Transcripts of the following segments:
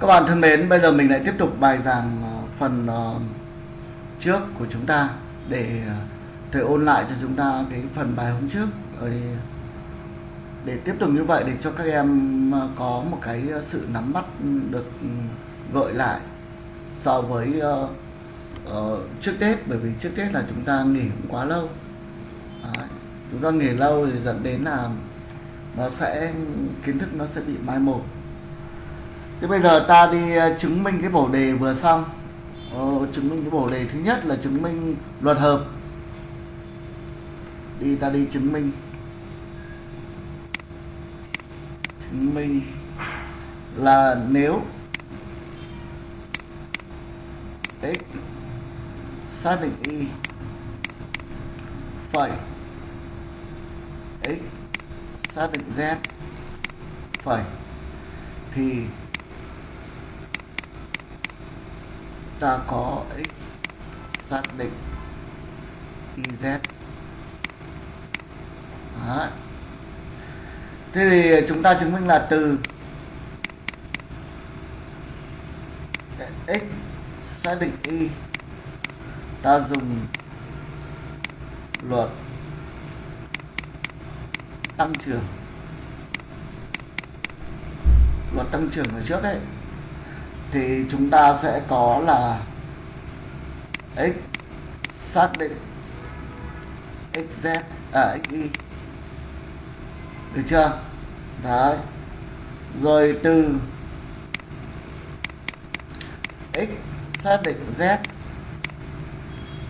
Các bạn thân mến, bây giờ mình lại tiếp tục bài giảng ờ, phần ờ, trước của chúng ta để ờ, thầy ôn lại cho chúng ta cái phần bài hôm trước. Để tiếp tục như vậy để cho các em có một cái sự nắm bắt được ừ, gợi lại so với trước Tết. Bởi vì trước Tết là chúng ta nghỉ cũng quá lâu. Đấy. chúng ta nghỉ lâu thì dẫn đến là nó sẽ kiến thức nó sẽ bị mai một. Thế bây giờ ta đi ờ, chứng minh cái bổ đề vừa xong. Ờ, Chứng minh cái bổ đề thứ nhất là chứng minh luật hợp. Đi ta đi chứng minh. Chứng minh là nếu x xác định y phẩy x xác định z phẩy thì ta có x xác định z. Đấy. Thế thì chúng ta chứng minh là từ x xác định y, ta dùng luật tăng trưởng. Luật tăng trưởng ở trước đấy thì chúng ta sẽ có là x xác định xz à xy được chưa? Đấy. Rồi từ x xác định z.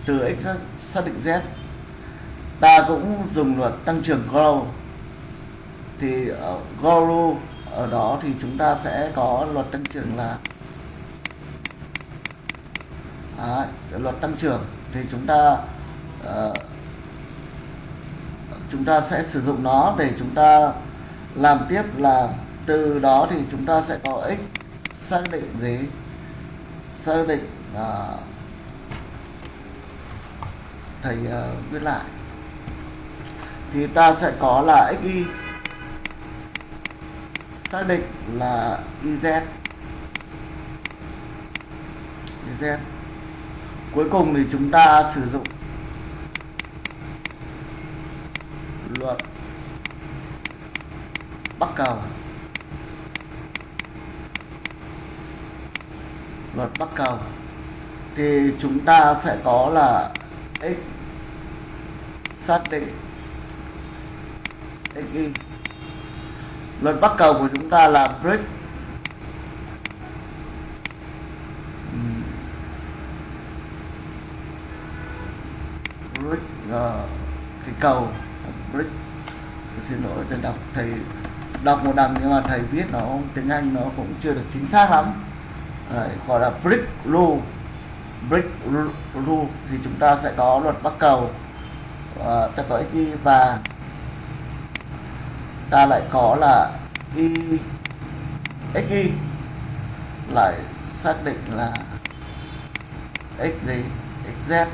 Từ x xác định z. Ta cũng dùng luật tăng trưởng grow thì ờ, ở grow ở đó thì chúng ta sẽ có luật tăng trưởng là Đấy, luật tăng trưởng thì chúng ta uh, chúng ta sẽ sử dụng nó để chúng ta làm tiếp là từ đó thì chúng ta sẽ có x xác định gì? Xác định uh, thầy uh, viết lại. Thì ta sẽ có là xy xác định là YZ YZ cuối cùng thì chúng ta sử dụng luật bắc cầu luật bắc cầu thì chúng ta sẽ có là x xác định x y. Luật bắc cầu của chúng ta là break break uh, cái cầu. Brick xin lỗi thầy đọc thầy đọc một đằng nhưng mà thầy viết nó tiếng Anh nó cũng chưa được chính xác lắm. Đấy, gọi là brick rule. Brick rule thì chúng ta sẽ có luật bắt cầu. À, ta có xy và ta lại có là y xy lại xác định là x gì? Xz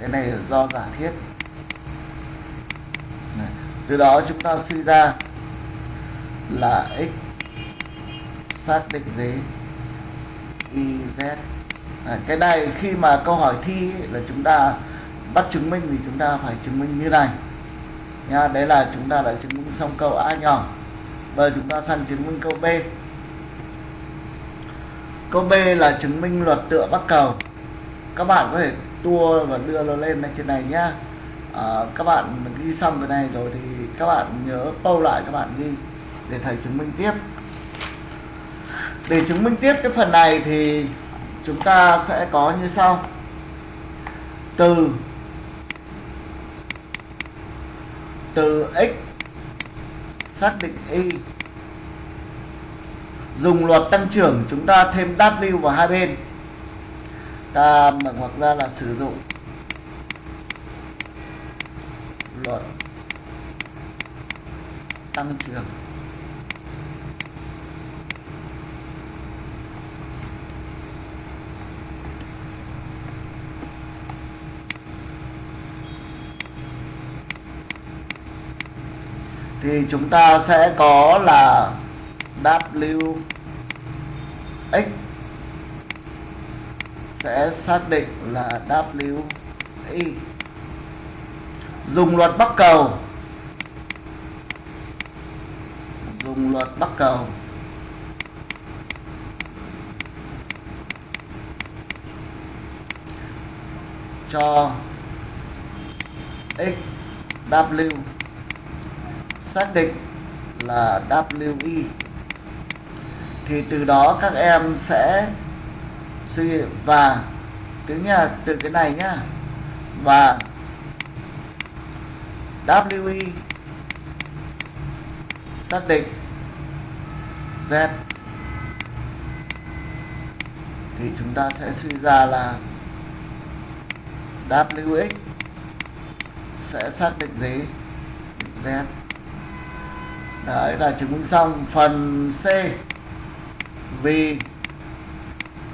cái này là do giả thiết từ đó chúng ta suy ra là x xác định gì YZ à, cái này khi mà câu hỏi thi là chúng ta bắt chứng minh thì chúng ta phải chứng minh như này. Nha đấy là chúng ta đã chứng minh xong câu A nhỏ. Bây giờ chúng ta sang chứng minh câu B. Câu B là chứng minh luật tựa bắc cầu. Các bạn có thể tua và đưa nó lên trên này nhá à, các bạn ghi xong cái này rồi thì các bạn nhớ câu lại các bạn ghi để thầy chứng minh tiếp. Để chứng minh tiếp cái phần này thì chúng ta sẽ có như sau. Từ từ x xác định y. Dùng luật tăng trưởng chúng ta thêm w vào hai bên. Ta mở ngoặc ra là sử dụng luật tăng trưởng thì chúng ta sẽ có là W x sẽ xác định là w y dùng luật bắc cầu. Dùng luật bắc cầu. Cho x xác định là wi thì từ đó các em sẽ suy và tiếng nhà, từ cái này nhá, và WE xác định z. Thì chúng ta sẽ suy ra là wx sẽ xác định gì? Z. Đấy là chứng minh xong phần c. Vì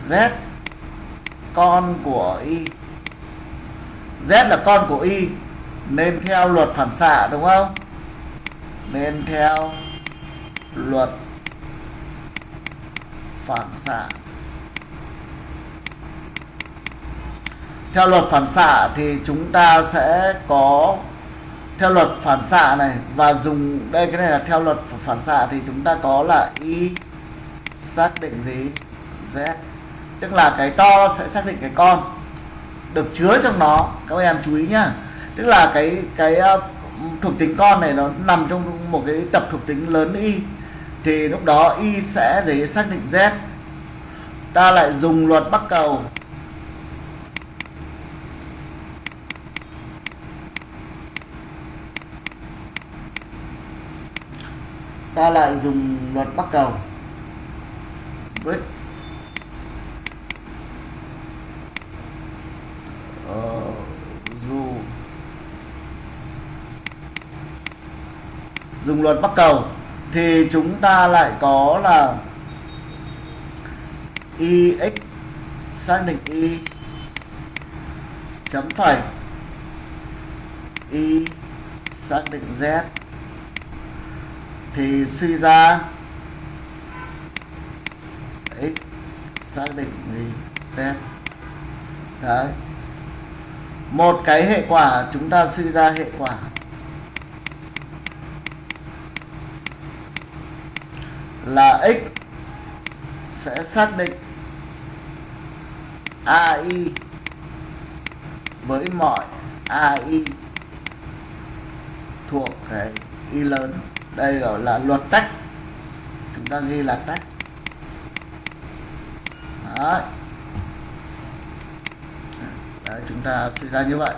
z con của y. Z là con của y nên theo luật phản xạ, đúng không? Nên theo luật phản xạ. Theo luật phản xạ thì chúng ta sẽ có theo luật phản xạ này và dùng đây, cái này là theo luật phản xạ thì chúng ta có là y xác định gì? Z. Tức là cái to sẽ xác định cái con. Được chứa trong nó. Các em chú ý nhá tức là cái cái ờ, thuộc tính con này nó nằm trong một cái tập thuộc tính lớn y. Thì lúc đó y sẽ để xác định z. Ta lại dùng luật bắc cầu. Ta lại dùng luật bắc cầu. Với uh, ờ. Dùng luật bắc cầu, thì chúng ta lại có là ix xác định y chấm phẩy y xác định z. Thì suy ra x xác định gì? Z. Đấy. Một cái hệ quả, chúng ta suy ra hệ quả. Là x sẽ xác định AI với mọi AI thuộc cái y lớn. Đây gọi là luật tách. Chúng ta ghi là tách. Đấy. Đấy, chúng ta suy ra như vậy.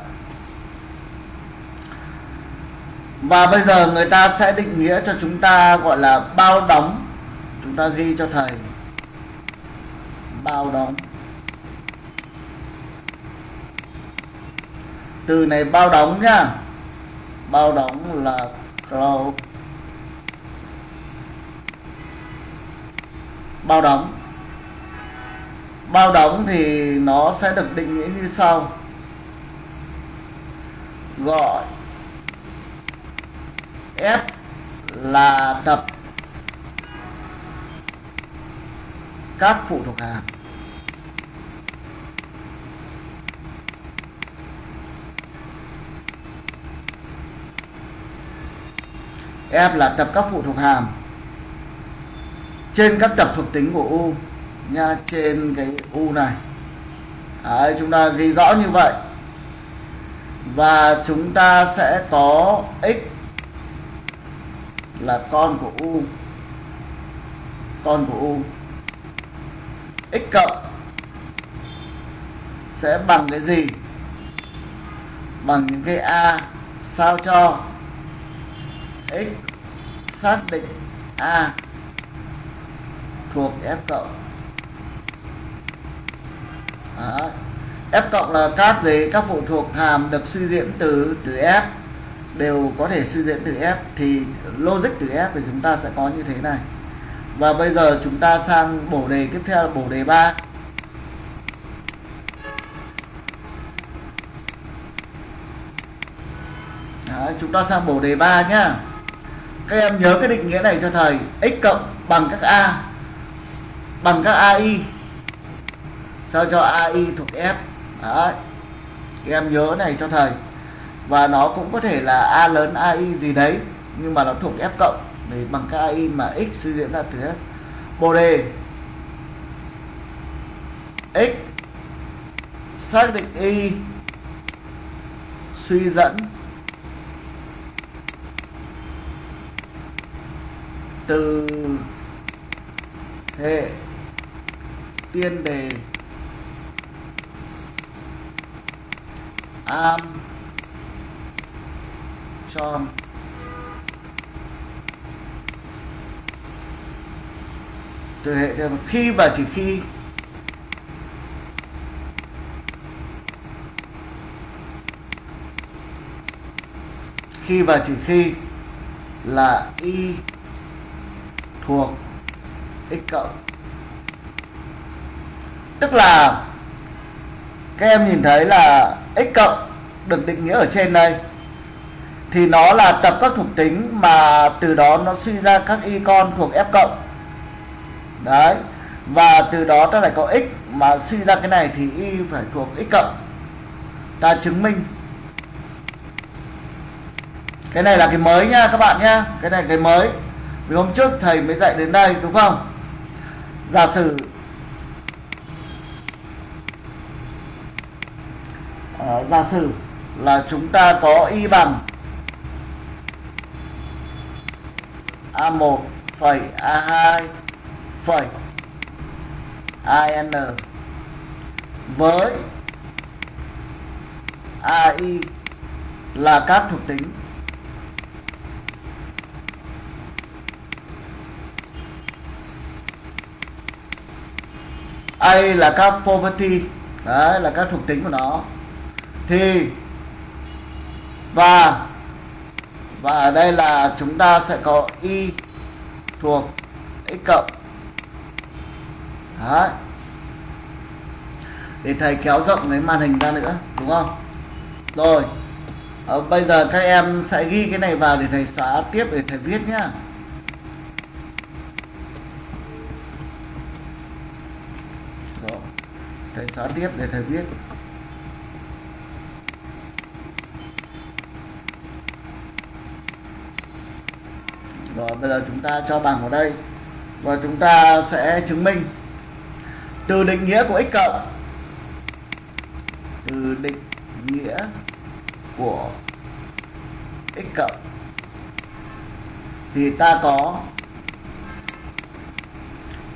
Và bây giờ người ta sẽ định nghĩa cho chúng ta gọi là bao đóng chúng ta ghi cho thầy. Bao đóng. Từ này bao đóng nhá. Bao đóng là close bao đóng. Bao đóng thì nó sẽ được định nghĩa như sau. Gọi. F là tập các phụ thuộc hàm F là tập các phụ thuộc hàm trên các tập thuộc tính của U nha trên cái U này. Đấy, chúng ta ghi rõ như vậy. Và chúng ta sẽ có x là con của U. Con của U x cộng sẽ bằng cái gì? Bằng những cái A sao cho x xác định A thuộc F cộng. Đó. F cộng là các gì? Các phụ thuộc hàm được suy diễn từ từ F, đều có thể suy diễn từ F. Thì logic từ F thì chúng ta sẽ có như thế này và bây giờ chúng ta sang bổ đề tiếp theo là bổ đề 3 Đấy, chúng ta sang bổ đề 3 nhá. Các em nhớ cái định nghĩa này cho thầy. X cộng bằng các a bằng các AI sao cho AI thuộc F? Đấy các em nhớ này cho thầy. Và nó cũng có thể là A lớn AI gì đấy nhưng mà nó thuộc F cộng để bằng cái AI mà X suy diễn ra từ hết. Bộ đề. X xác định Y suy dẫn từ hệ tiên đề am tròn từ hệ khi và chỉ khi khi và chỉ khi là y thuộc x cộng. Tức là các em nhìn thấy là x cộng được định nghĩa ở trên đây. Thì nó là tập các thuộc tính mà từ đó nó suy ra các y con thuộc f cộng đấy. Và từ đó ta lại có x mà suy ra cái này thì y phải thuộc x cộng. Ta chứng minh. Cái này là cái mới nha các bạn nhá cái này cái mới. Vì hôm trước thầy mới dạy đến đây đúng không? Giả sử à, giả sử là chúng ta có y bằng A1 phẩy A2 phẩy IN với AI là các thuộc tính. A là các property. Đấy, là các thuộc tính của nó. Thì và và ở đây là chúng ta sẽ có y thuộc x cộng đấy. Để thầy kéo rộng cái màn hình ra nữa đúng không? Rồi. À, bây giờ các em sẽ ghi cái này vào để thầy xóa tiếp để thầy viết nhá. Rồi. Thầy xóa tiếp để thầy viết. Rồi bây giờ chúng ta cho bằng vào đây. Và chúng ta sẽ chứng minh từ định nghĩa của x cộng. Từ định nghĩa của x cộng. Thì ta có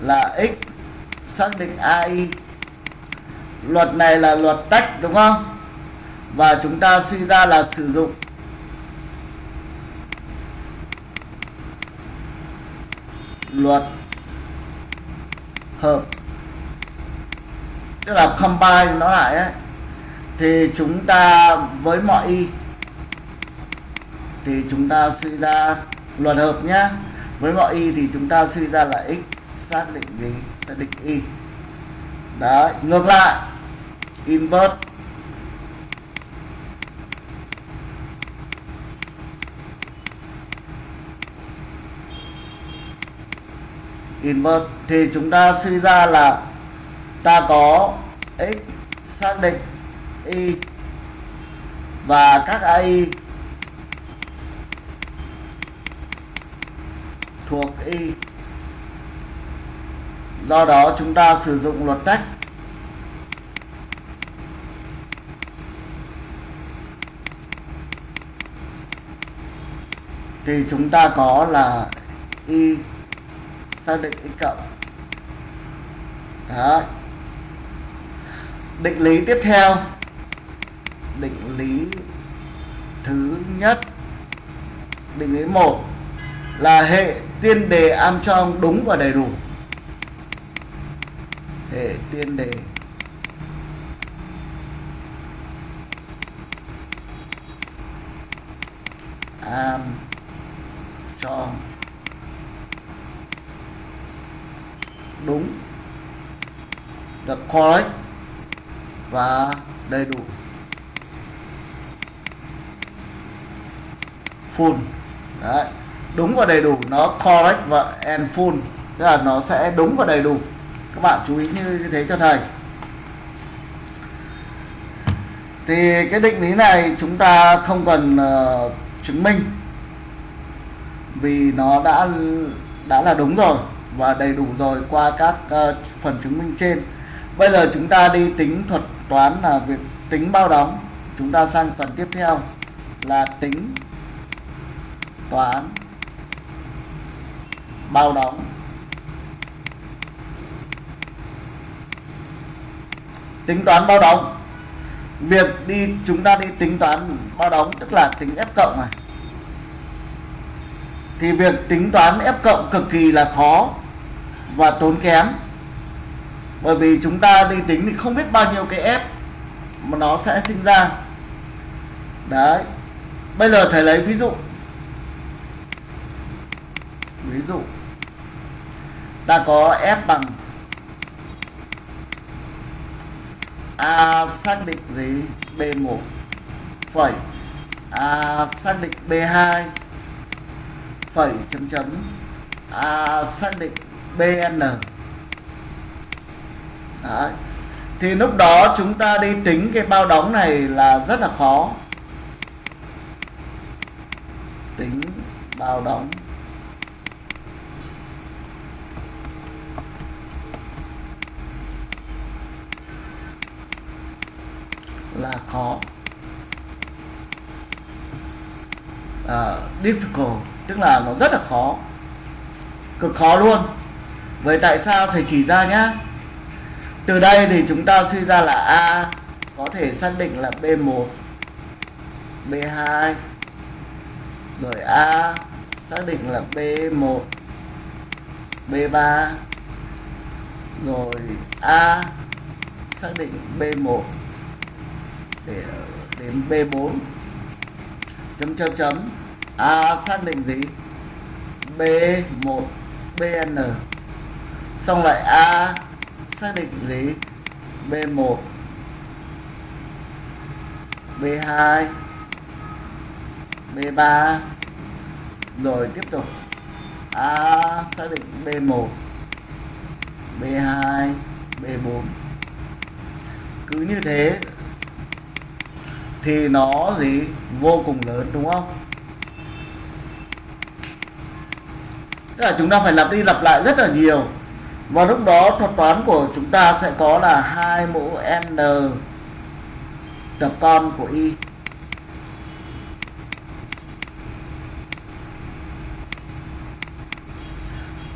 là x xác định ai luật này là luật tách, đúng không? Và chúng ta suy ra là sử dụng luật hợp tức là combine nó lại ấy, thì chúng ta với mọi y, thì chúng ta suy ra luật hợp nhá. Với mọi y thì chúng ta suy ra là x xác định gì? Xác định y. Đấy, ngược lại. Invert invert thì chúng ta suy ra là ta có x xác định y và các ai thuộc y. Do đó chúng ta sử dụng luật tách. Thì chúng ta có là y xác định x cộng. Đấy định lý tiếp theo. Định lý thứ nhất. Định lý một là hệ tiên đề Armstrong đúng và đầy đủ. Hệ tiên đề. Armstrong đúng. Được correct và đầy đủ. Full. Đấy. Đúng và đầy đủ nó correct và and full. Tức là nó sẽ đúng và đầy đủ. Các bạn chú ý như thế cho thầy. Thì cái định lý này chúng ta không cần uh, chứng minh. Vì nó đã đã là đúng rồi và đầy đủ rồi qua các uh, phần chứng minh trên. Bây giờ chúng ta đi tính thuật toán là việc tính bao đóng. Chúng ta sang phần tiếp theo là tính toán bao đóng. Tính toán bao đóng. Việc đi, chúng ta đi tính toán bao đóng, tức là tính f cộng này thì việc tính toán f cộng cực kỳ là khó và tốn kém bởi vì chúng ta đi tính thì không biết bao nhiêu cái f mà nó sẽ sinh ra. Đấy. Bây giờ thầy lấy ví dụ. Ví dụ. Ta có f bằng a xác định gì? B1 phẩy. A xác định b2 phẩy chấm chấm. A xác định bn Đấy. thì lúc đó chúng ta đi tính cái bao đóng này là rất là khó. Tính bao đóng. Là khó. Uh, difficult tức là nó rất là khó. Cực khó luôn. Vậy tại sao thầy chỉ ra nhá? Từ đây thì chúng ta suy ra là a có thể xác định là b1 b2 rồi a xác định là b1 b3 rồi a xác định b1 để đến b4 chấm chấm chấm. A xác định gì? B1 bn xong lại a xác định lý. B1 b2 b3 rồi, tiếp tục. A, xác định b1 b2 b4 cứ như thế, thì nó gì? Vô cùng lớn, đúng không? Tức là chúng ta phải lặp đi lặp lại rất là nhiều và lúc đó thuật toán của chúng ta sẽ có là hai mũ n tập con của y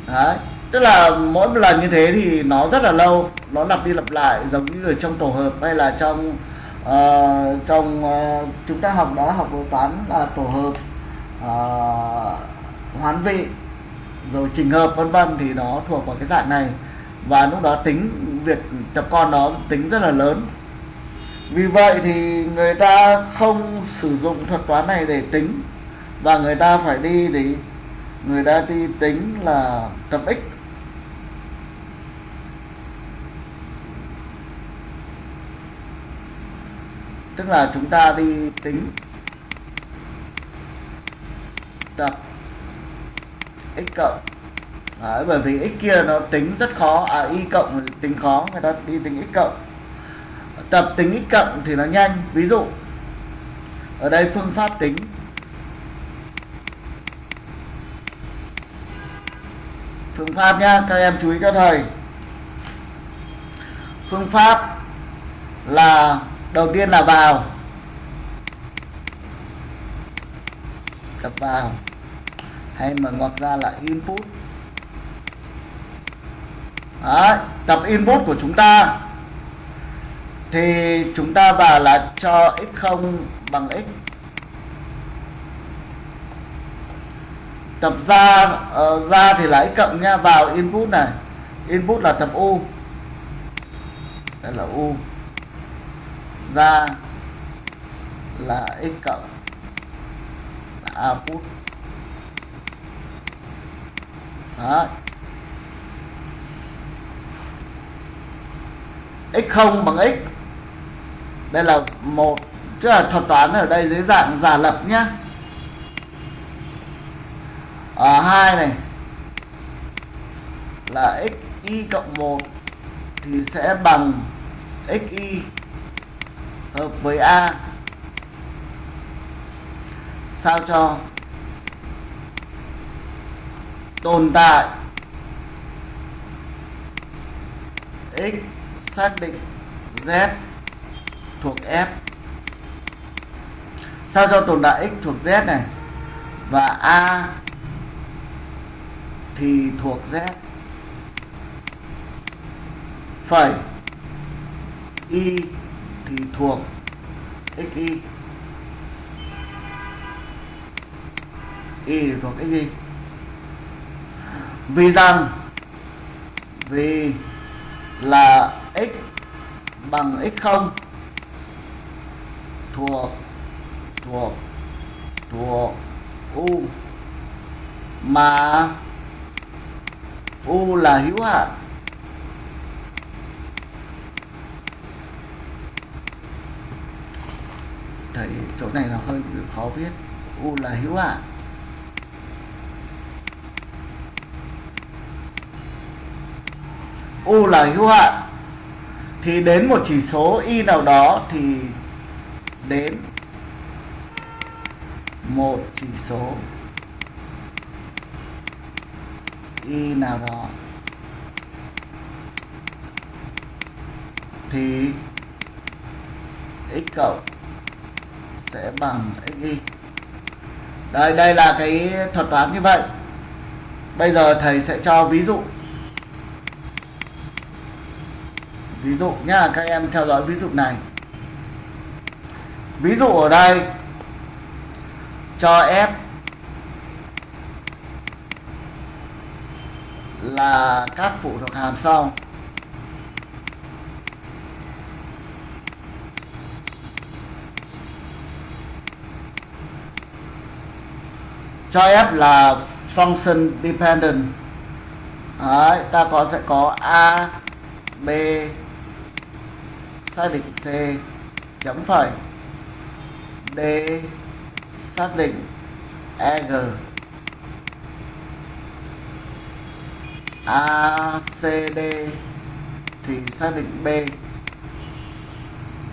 Đấy. tức là mỗi một lần như thế thì nó rất là lâu nó lặp đi lặp lại giống như ở trong tổ hợp hay là trong uh, trong uh, chúng ta học đã học toán là tổ hợp uh, hoán vị rồi trình hợp vân vân thì nó thuộc vào cái dạng này. Và lúc đó tính việc tập con nó tính rất là lớn. Vì vậy thì người ta không sử dụng thuật toán này để tính. Và người ta phải đi để người ta đi tính là tập x. Tức là chúng ta đi tính tập x cộng. Đấy, bởi vì x kia nó tính rất khó. À y cộng tính khó người ta đi tính x cộng. Tập tính x cộng thì nó nhanh. Ví dụ ở đây phương pháp tính. Phương pháp nhá các em chú ý cho thầy. Phương pháp là đầu tiên là vào. Tập vào hay mà ngoặc ra là input. Đấy, tập input của chúng ta. Thì chúng ta vào là cho x0 bằng x. Tập ra uh, ra thì là x cộng nha vào input này. Input là tập u. Đây là u. Ra là x cộng là output. Đó. x0 bằng x. Đây là một, tức là thuật toán ở đây dưới dạng giả lập nhá. Ở hai này, là x, y cộng 1 thì sẽ bằng xy hợp với a. Sao cho tồn tại. X xác định z thuộc f. Sao cho tồn tại x thuộc z này? Và a thì thuộc z. Phẩy. Y thì thuộc xy y. Thì thuộc xy vì rằng, vì là x bằng x0 thuộc thuộc thuộc u, mà u là hữu hạn. Thấy chỗ này là hơi khó viết. U là hữu hạn. U là hữu hạn, thì đến một chỉ số y nào đó thì đến một chỉ số y nào đó thì x cộng sẽ bằng xy đây đây là cái thuật toán như vậy. Bây giờ thầy sẽ cho ví dụ. Ví dụ nhá các em theo dõi ví dụ này. Ví dụ ở đây cho f là các phụ thuộc hàm sau. Cho f là function dependent. Đấy, ta có sẽ có a b xác định c, chấm phẩy. D, xác định eg ACD thì xác định B.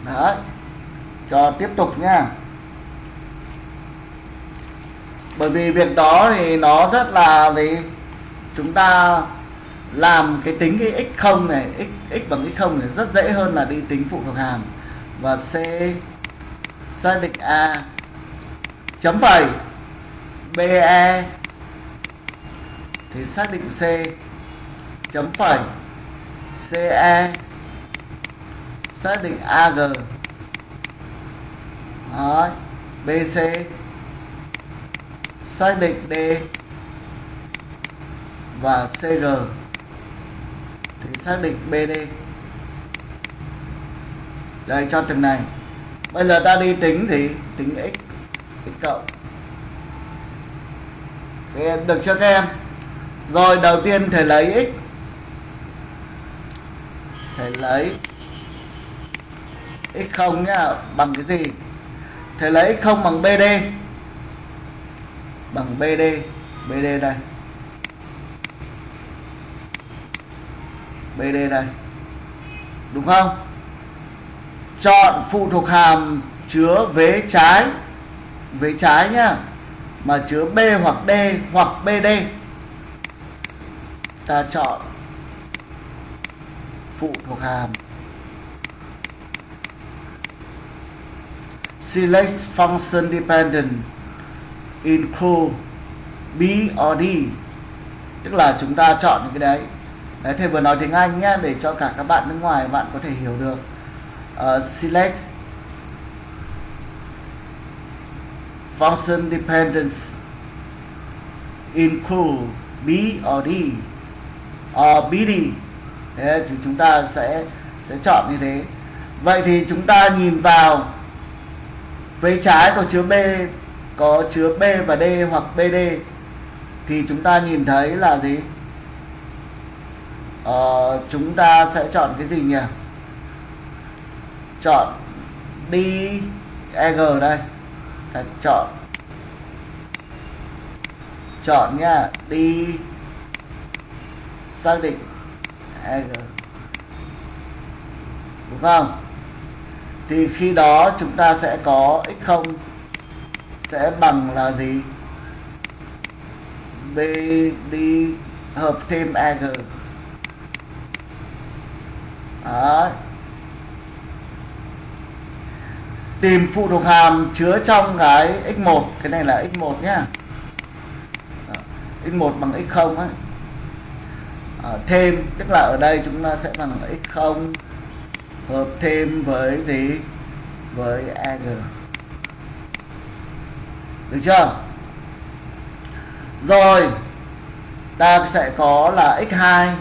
Đấy. Cho tiếp tục nhá bởi vì việc đó thì nó rất là gì? Chúng ta làm cái tính cái x0 này, x x bằng x0 này rất dễ hơn là đi tính phụ thuộc hàm. Và C xác định A. Chấm phẩy. BE thì xác định C. Chấm phẩy. CE xác định AG Đó. BC xác định D. Và cr thì xác định BD đây cho từng này. Bây giờ ta đi tính thì tính x x cộng. Được chưa các em? Rồi, đầu tiên thầy lấy x. Thầy lấy x0 nhá, bằng cái gì? Thầy lấy x0 bằng BD bằng BD BD đây. BD đây đúng không? Chọn phụ thuộc hàm chứa vế trái. Vế trái nhá. Mà chứa B hoặc D hoặc BD ta chọn phụ thuộc hàm. Select function dependent include B or D. Tức là chúng ta chọn những cái đấy đấy thầy vừa nói tiếng Anh nhé để cho cả các bạn nước ngoài bạn có thể hiểu được. Uh, select function dependence include B or D or BD thế thì chúng ta sẽ sẽ chọn như thế. Vậy thì chúng ta nhìn vào vế trái có chứa B có chứa B và D hoặc BD thì chúng ta nhìn thấy là gì? Ờ, chúng ta sẽ chọn cái gì nhỉ? Chọn đi EG đây. Ta chọn. Chọn nha đi. Xác định EG đúng không? Thì khi đó chúng ta sẽ có x0 sẽ bằng là gì? B đi hợp thêm eg Đấy. tìm phụ thuộc hàm chứa trong cái x1 cái này là x1 nhá. X1 bằng x0 ấy. À, thêm tức là ở đây chúng ta sẽ bằng x0 hợp thêm với gì? Với ag được chưa? Rồi ta sẽ có là x2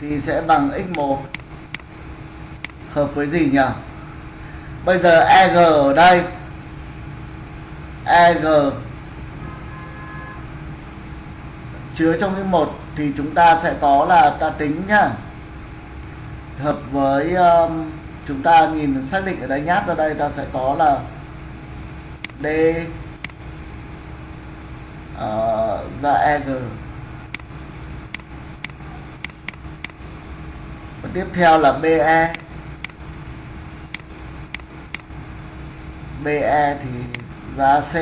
thì sẽ bằng x1 hợp với gì nhỉ? Bây giờ eg ở đây. Eg chứa trong cái một thì chúng ta sẽ có là ta tính nhá. Hợp với um, chúng ta nhìn xác định ở đây nhát ra đây ta sẽ có là d ờ, uh, ra eg và tiếp theo là be be thì giá c.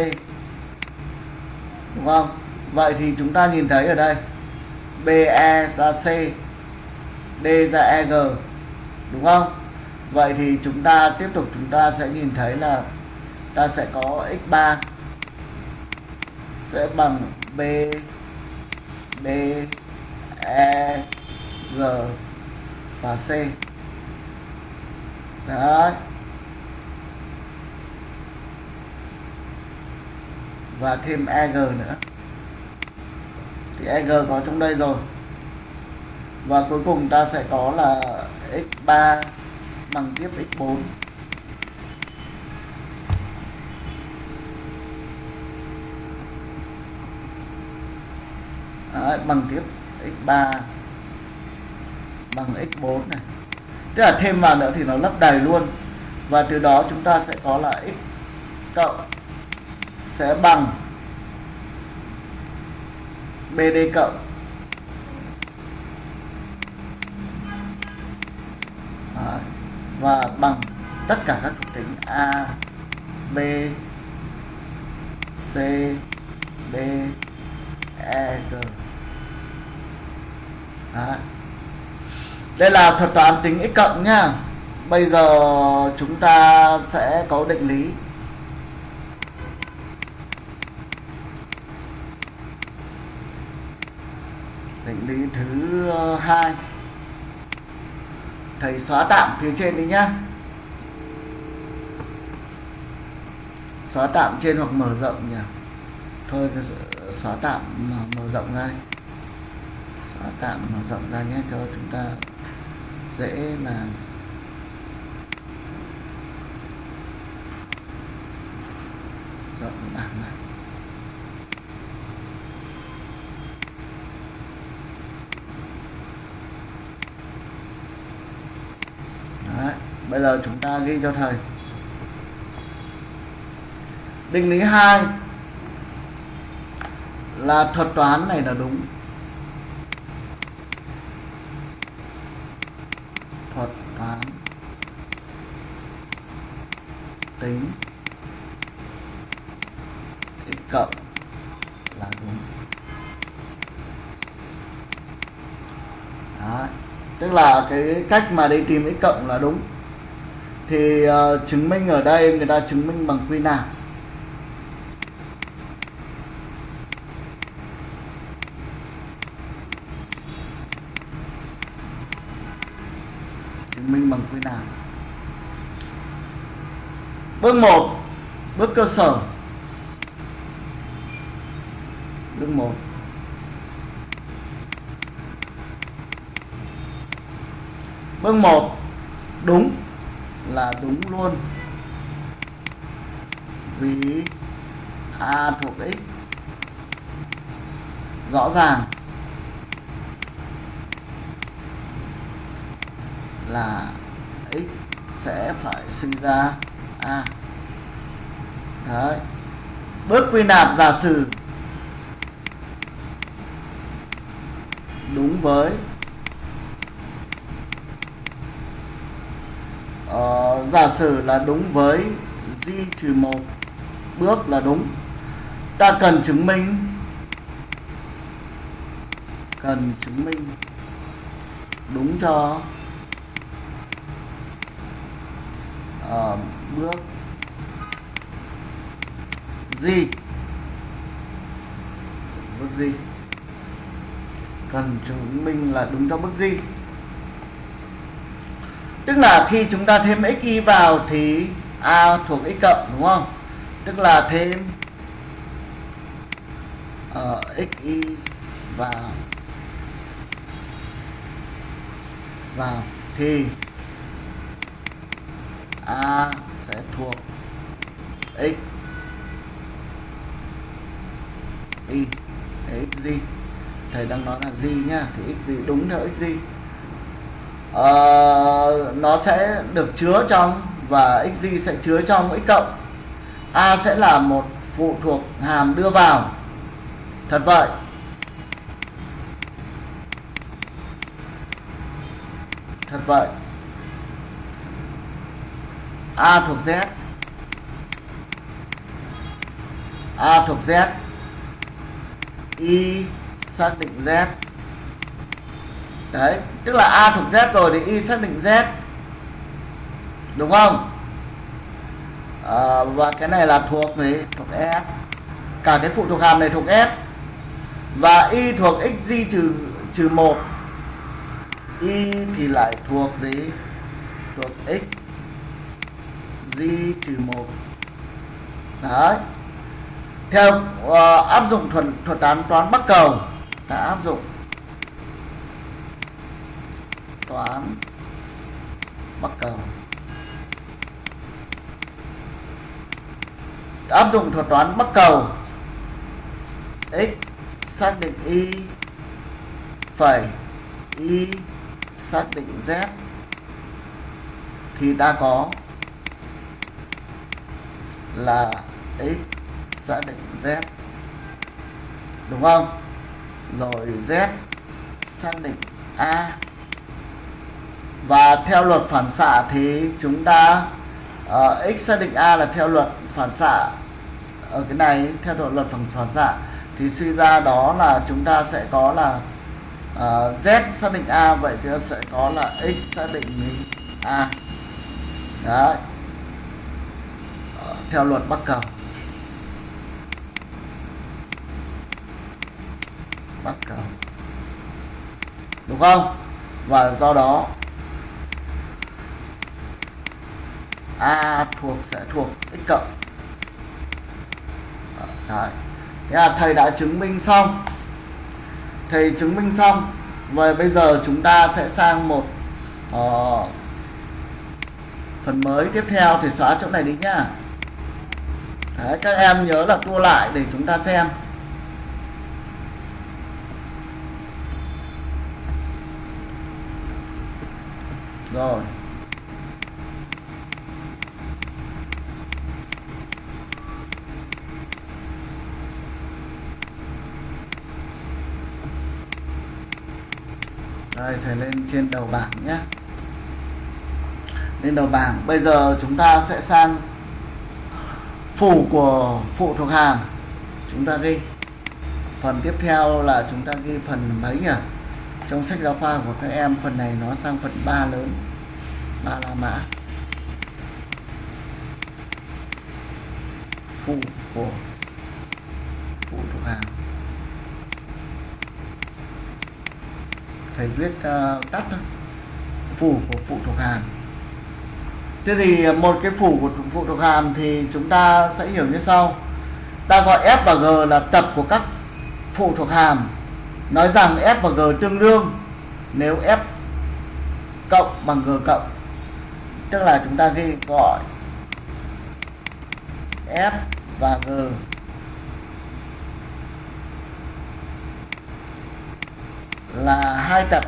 Đúng không? Vậy thì chúng ta nhìn thấy ở đây be giá c, d giá eg đúng không? Vậy thì chúng ta tiếp tục, chúng ta sẽ nhìn thấy là ta sẽ có x3 sẽ bằng b, d e g và c. Đấy. Và thêm eg nữa. Thì eg có trong đây rồi. Và cuối cùng ta sẽ có là x3 bằng tiếp x4 Đấy, bằng tiếp x3 bằng x4 này tức là thêm vào nữa thì nó lấp đầy luôn và từ đó chúng ta sẽ có là x cộng sẽ bằng BD cộng Đấy. và bằng tất cả các thuộc tính A, B, C, D E G Đấy đây là thuật toán tính x cộng nhá. Bây giờ chúng ta sẽ có định lý. Định lý thứ ờ, hai. Thầy xóa tạm phía trên đi nhá. Xóa tạm trên hoặc mở rộng nhỉ? Thôi xóa tạm, mở rộng ra xóa tạm, mở rộng ra nhé, cho chúng ta dễ làm rộng bảng này Đấy, bây giờ chúng ta ghi cho thầy. Định lý 2 là thuật toán này là đúng thuật toán tính x cộng là đúng Đấy. tức là cái cách mà đi tìm x cộng là đúng thì uh, chứng minh ở đây người ta chứng minh bằng quy nạp chứng minh bằng quy nào bước 1 bước Đấy. Bước quy nạp giả sử. Đúng với. Uh, giả sử là đúng với di trừ một bước là đúng. Ta cần chứng minh. Cần chứng minh. Đúng cho. Uh, bước gì? Bước gì? Cần chứng minh là đúng cho bước gì? Tức là khi chúng ta thêm x y vào thì a thuộc x cộng đúng không? Tức là thêm uh, x y vào vào thì a sẽ thuộc x y xz thầy đang nói là gì nhá thì x gì đúng theo x gì ờ, nó sẽ được chứa trong và x gì sẽ chứa trong x cộng. A sẽ là một phụ thuộc hàm đưa vào. Thật vậy. Thật vậy. A thuộc z. A thuộc z y xác định z. Đấy tức là a thuộc z rồi thì y xác định z. Đúng không? À, và cái này là thuộc gì? Thuộc f cả cái phụ thuộc hàm này thuộc f và y thuộc x di trừ trừ một. Y thì lại thuộc gì? Thuộc x di trừ một. Đấy theo uh, áp dụng thuật thuật toán toán bắc cầu đã áp dụng toán bắc cầu. Áp dụng thuật toán bắc cầu x xác định y phẩy y xác định z thì ta có là x xác định z. Đúng không? Rồi z. Xác định a. Và theo luật phản xạ thì chúng ta uh, x xác định a là theo luật phản xạ. Ở cái này theo luật phản phản xạ thì suy ra đó là chúng ta sẽ có là uh, z xác định a vậy thì sẽ có là x xác định a. Đấy. Uh, theo luật bắc cầu bắc cầu đúng không? Và do đó a thuộc sẽ thuộc x cộng. Đấy. Thế là thầy đã chứng minh xong. Thầy chứng minh xong. Và bây giờ chúng ta sẽ sang một uh, phần mới tiếp theo thì xóa chỗ này đi nhá Đấy, các em nhớ là tua lại để chúng ta xem. Rồi. Đây, thầy lên trên đầu bảng nhé. Lên đầu bảng. Bây giờ chúng ta sẽ sang phủ của phụ thuộc hàm. Chúng ta ghi. Phần tiếp theo là chúng ta ghi phần mấy nhỉ? Trong sách giáo khoa của các em phần này nó sang phần 3 lớn. Ba la mã. Phụ của phụ thuộc hàm. Thầy viết ờ, uh, tắt thôi phủ của phụ thuộc hàm. Thế thì một cái phủ của phụ thuộc hàm thì chúng ta sẽ hiểu như sau. Ta gọi f và g là tập của các phụ thuộc hàm nói rằng f và g tương đương, nếu f cộng bằng g cộng, tức là chúng ta ghi gọi f và g là hai tập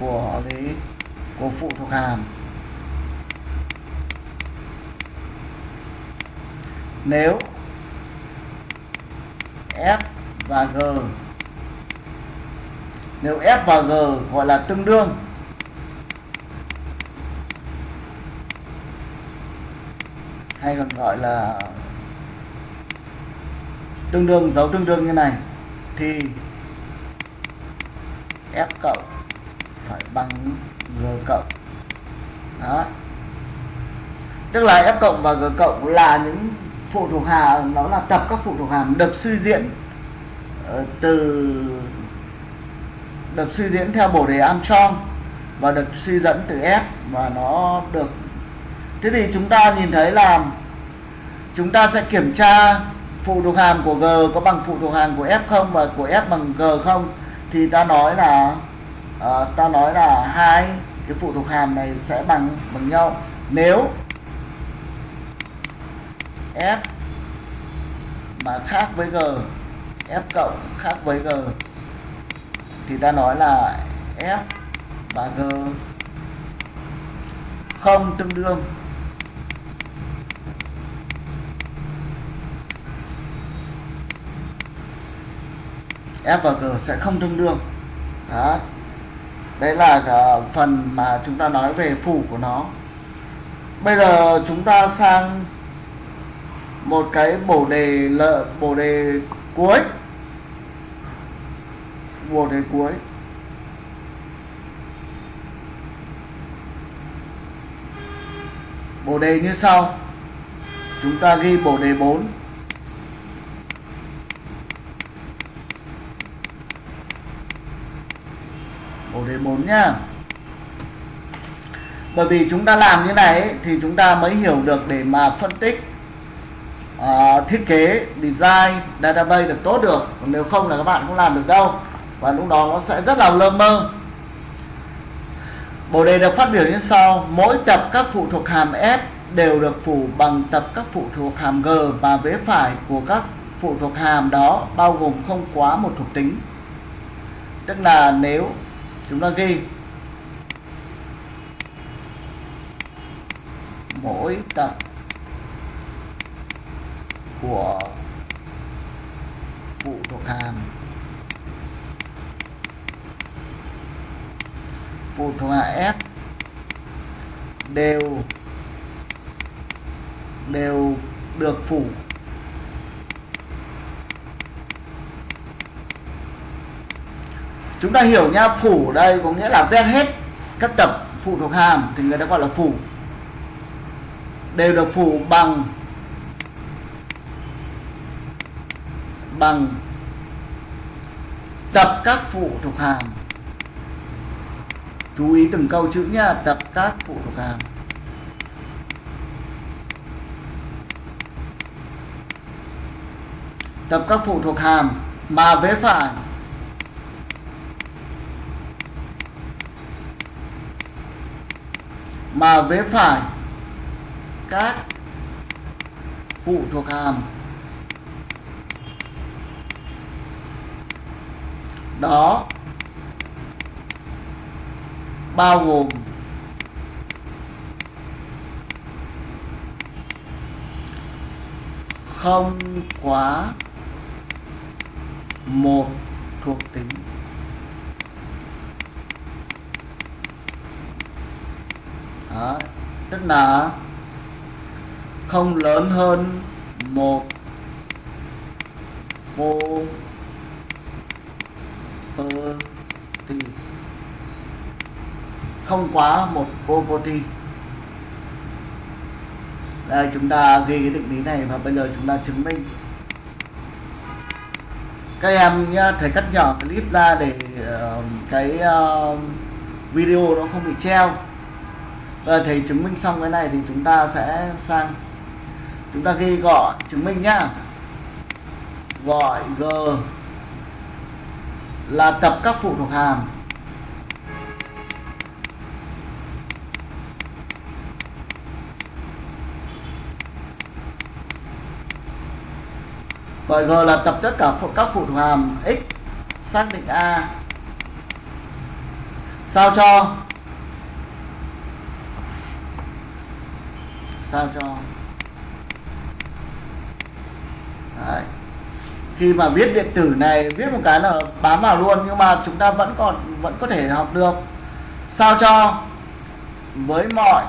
của lý, của phụ thuộc hàm. Nếu F và G. Nếu F và G gọi là tương đương, hay còn gọi là tương đương, dấu tương đương như này, thì F cộng phải bằng G cộng. Đó. Tức là F cộng và G cộng là những phụ thuộc hàm nó là tập các phụ thuộc hàm được suy diễn ờ, từ được suy diễn theo bổ đề Armstrong và được suy dẫn từ F và nó được. Thế thì chúng ta nhìn thấy là chúng ta sẽ kiểm tra phụ thuộc hàm của G có bằng phụ thuộc hàm của F không và của F bằng G không. Thì ta nói là uh, ta nói là hai cái phụ thuộc hàm này sẽ bằng bằng nhau. Nếu F mà khác với G, F cộng khác với G. Thì ta nói là F và G không tương đương. F và G sẽ không tương đương. Đó. Đấy là phần mà chúng ta nói về phủ của nó. Bây giờ chúng ta sang một cái bổ đề lợ bổ đề cuối. Bổ đề cuối. Bổ đề như sau. Chúng ta ghi bổ đề 4 bổ đề 4 nhá bởi vì chúng ta làm như này thì chúng ta mới hiểu được để mà phân tích uh, thiết kế design database được tốt được. Còn nếu không là các bạn không làm được đâu. Và lúc đó nó sẽ rất là lơ mơ. Bộ đề được phát biểu như sau. Mỗi tập các phụ thuộc hàm S đều được phủ bằng tập các phụ thuộc hàm G và vế phải của các phụ thuộc hàm đó bao gồm không quá một thuộc tính. Tức là nếu chúng ta ghi mỗi tập của phụ thuộc hàm phụ thuộc hàm S đều đều được phủ. Chúng ta hiểu nha, phủ đây có nghĩa là ven hết các tập phụ thuộc hàm thì người ta gọi là phủ. Đều được phủ bằng bằng tập các phụ thuộc hàm. Chú ý từng câu chữ nha, tập các phụ thuộc hàm. Tập các phụ thuộc hàm, mà vế phải. Mà vế phải, các phụ thuộc hàm. Đó bao gồm không quá một thuộc tính Đó. tức là không lớn hơn một mô property không quá một property đây chúng ta ghi cái định lý này và bây giờ chúng ta chứng minh. Các em nhá thầy cắt nhỏ clip ra để uh, cái uh, video nó không bị treo. Và thầy chứng minh xong cái này thì chúng ta sẽ sang. Chúng ta ghi gọi chứng minh nhá. Gọi g là tập các phụ thuộc hàm. Bởi g là tập tất cả các phụ thuộc hàm x xác định a. Sao cho? Sao cho? Đấy khi mà viết điện tử này, viết một cái là bám vào luôn, nhưng mà chúng ta vẫn còn, vẫn có thể học được. Sao cho? Với mọi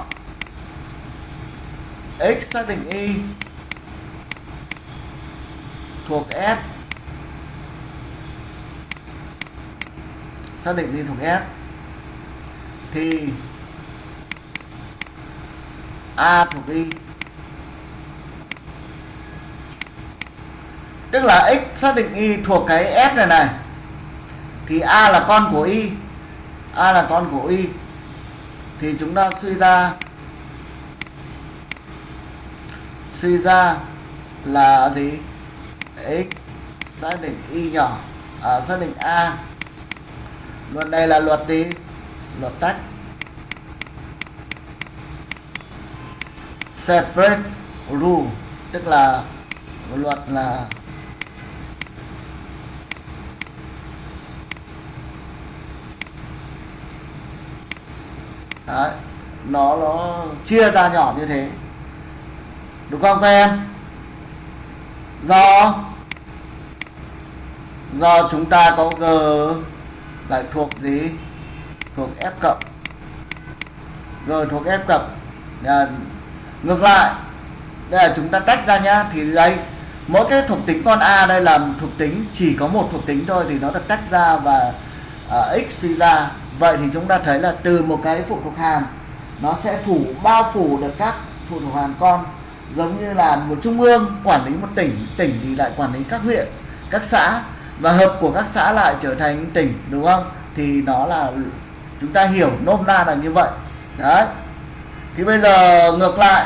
x xác định y thuộc f. Xác định y thuộc f. Thì a thuộc y. tức là x xác định y thuộc cái f này này. Thì a là con của y. A là con của y. Thì chúng ta suy ra suy ra là gì? X xác định y nhỏ. À, xác định a. Luật này là luật gì? Luật tách. Separate rule. Tức là luật là Đấy, nó nó chia ra nhỏ như thế. Đúng không các em? Do do chúng ta có g lại thuộc gì? Thuộc f cộng. G thuộc f cộng. À, ngược lại. Đây là chúng ta tách ra nhá. Thì đây mỗi cái thuộc tính con a đây là thuộc tính chỉ có một thuộc tính thôi thì nó được tách ra và uh, x suy ra vậy thì chúng ta thấy là từ một cái phụ thuộc hàm, nó sẽ phủ, bao phủ được các phụ thuộc hàm con, giống như là một trung ương quản lý một tỉnh tỉnh thì lại quản lý các huyện, các xã, và hợp của các xã lại trở thành tỉnh, đúng không? Thì nó là, chúng ta hiểu nôm na là như vậy. Đấy. Thì bây giờ ngược lại.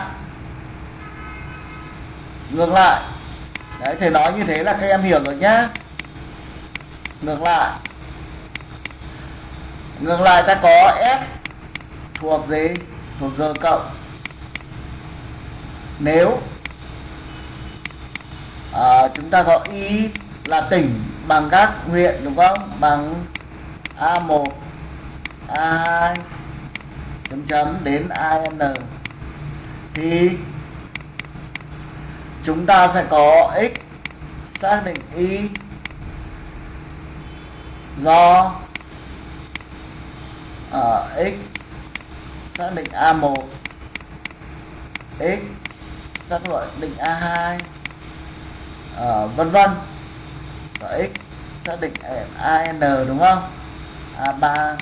Ngược lại. Đấy, thầy nói như thế là các em hiểu rồi nhá. Ngược lại ngược lại ta có f thuộc gì? Thuộc g cộng. Nếu à, chúng ta có y là tỉnh bằng các huyện đúng không? Bằng a1 a2 chấm chấm đến an thì chúng ta sẽ có x xác định y do ở x xác định A1 x xác định A2 uh, ờ, vân vân. Và x xác định AN đúng không? A3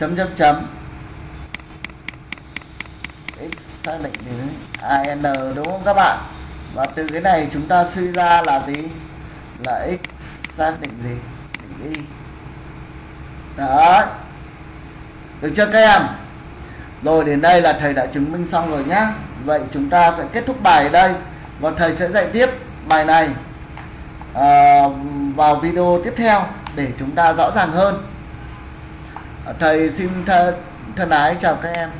chấm chấm chấm. X xác định đến AN đúng không các bạn? Và từ cái này chúng ta suy ra là gì? Là x xác định gì? Định y đấy. Được chưa các em? Rồi đến đây là thầy đã chứng minh xong rồi nhá. Vậy chúng ta sẽ kết thúc bài ở đây và thầy sẽ dạy tiếp bài này à, vào video tiếp theo để chúng ta rõ ràng hơn. Thầy xin thân, thân ái chào các em.